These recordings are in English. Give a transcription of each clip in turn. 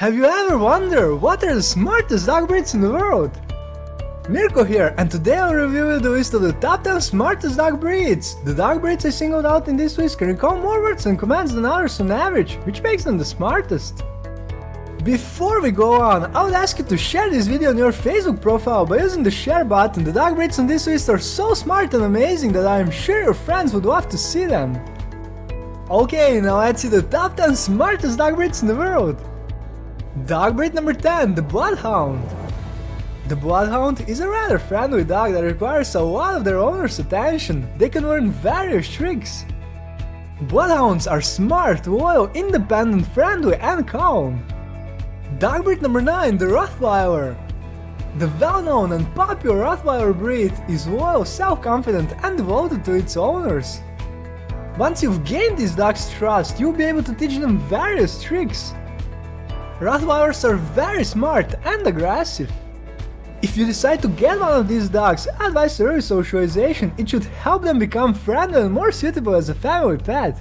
Have you ever wondered what are the smartest dog breeds in the world? Mirko here, and today I'll review you the list of the top 10 smartest dog breeds. The dog breeds I singled out in this list can recall more words and commands than others on average, which makes them the smartest. Before we go on, I would ask you to share this video on your Facebook profile by using the share button. The dog breeds on this list are so smart and amazing that I am sure your friends would love to see them. Okay, now let's see the top 10 smartest dog breeds in the world. Dog breed number 10, the Bloodhound. The Bloodhound is a rather friendly dog that requires a lot of their owner's attention. They can learn various tricks. Bloodhounds are smart, loyal, independent, friendly and calm. Dog breed number 9, the Rottweiler. The well-known and popular Rottweiler breed is loyal, self-confident and devoted to its owners. Once you've gained these dog's trust, you'll be able to teach them various tricks. Rottweilers are very smart and aggressive. If you decide to get one of these dogs, advise early socialization, it should help them become friendly and more suitable as a family pet.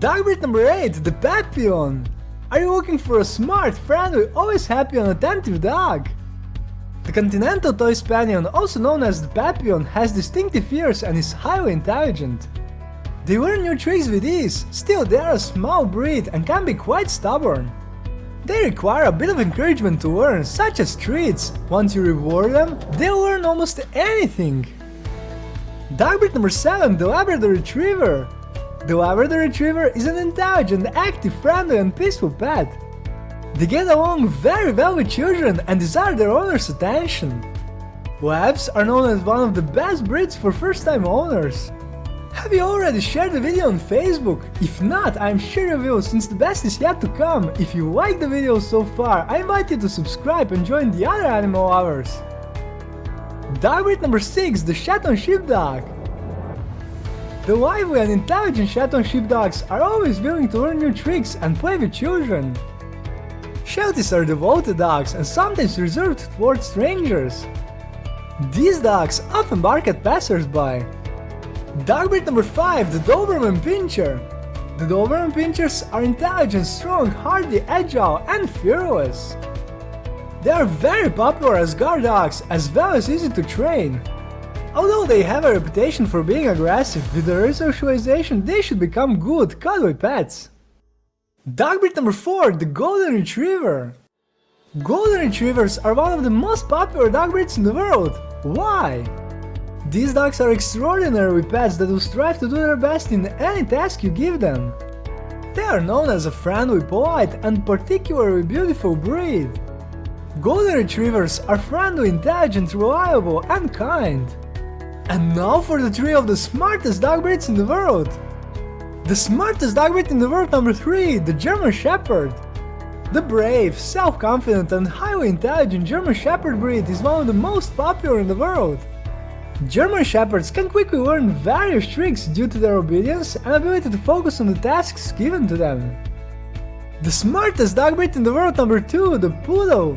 Dog breed number 8, the Papillon. Are you looking for a smart, friendly, always happy and attentive dog? The Continental Toy Spaniel, also known as the Papillon, has distinctive ears and is highly intelligent. They learn new tricks with ease, still they are a small breed and can be quite stubborn. They require a bit of encouragement to learn, such as treats. Once you reward them, they'll learn almost anything. Dog breed number 7, the Labrador Retriever. The Labrador Retriever is an intelligent, active, friendly and peaceful pet. They get along very well with children and desire their owner's attention. Labs are known as one of the best breeds for first-time owners. Have you already shared the video on Facebook? If not, I'm sure you will since the best is yet to come. If you like the video so far, I invite you to subscribe and join the other animal lovers. Dog breed number 6, the Shetland Sheepdog. The lively and intelligent Shetland Sheepdogs are always willing to learn new tricks and play with children. Shelties are devoted dogs and sometimes reserved towards strangers. These dogs often bark at passersby, Dog breed number 5, the Doberman Pinscher. The Doberman Pinschers are intelligent, strong, hardy, agile and fearless. They are very popular as guard dogs, as well as easy to train. Although they have a reputation for being aggressive, with their socialization they should become good, cuddly pets. Dog breed number 4, the Golden Retriever. Golden Retrievers are one of the most popular dog breeds in the world. Why? These dogs are extraordinary pets that will strive to do their best in any task you give them. They are known as a friendly, polite and particularly beautiful breed. Golden Retrievers are friendly, intelligent, reliable and kind. And now for the three of the smartest dog breeds in the world. The smartest dog breed in the world number 3, the German Shepherd. The brave, self-confident and highly intelligent German Shepherd breed is one of the most popular in the world. German Shepherds can quickly learn various tricks due to their obedience and ability to focus on the tasks given to them. The smartest dog breed in the world number 2, the Poodle.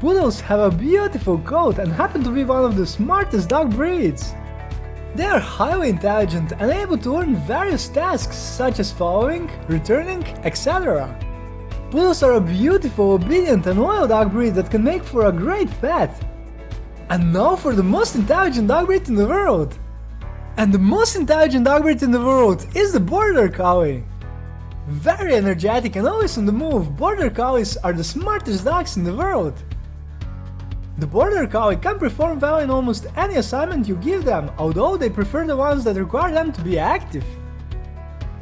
Poodles have a beautiful coat and happen to be one of the smartest dog breeds. They are highly intelligent and able to learn various tasks such as following, returning, etc. Poodles are a beautiful, obedient and loyal dog breed that can make for a great pet. And now for the most intelligent dog breed in the world! And the most intelligent dog breed in the world is the Border Collie! Very energetic and always on the move, Border Collies are the smartest dogs in the world! The Border Collie can perform well in almost any assignment you give them, although they prefer the ones that require them to be active.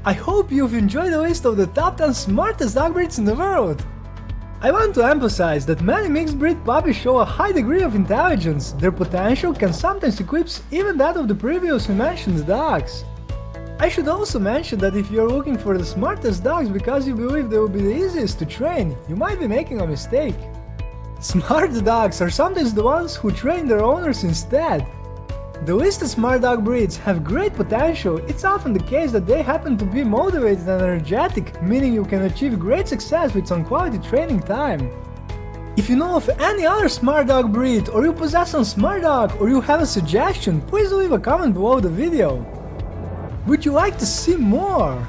I hope you've enjoyed the list of the top 10 smartest dog breeds in the world! I want to emphasize that many mixed breed puppies show a high degree of intelligence, their potential can sometimes eclipse even that of the previously mentioned dogs. I should also mention that if you are looking for the smartest dogs because you believe they will be the easiest to train, you might be making a mistake. Smart dogs are sometimes the ones who train their owners instead. The listed smart dog breeds have great potential, it's often the case that they happen to be motivated and energetic, meaning you can achieve great success with some quality training time. If you know of any other smart dog breed, or you possess some smart dog, or you have a suggestion, please leave a comment below the video. Would you like to see more?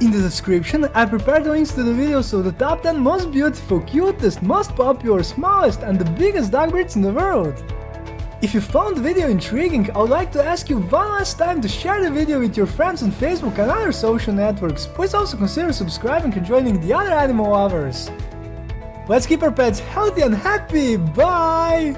In the description, I prepared links to the videos of the top 10 most beautiful, cutest, most popular, smallest and the biggest dog breeds in the world. If you found the video intriguing, I would like to ask you one last time to share the video with your friends on Facebook and other social networks. Please also consider subscribing and joining the other animal lovers. Let's keep our pets healthy and happy, bye!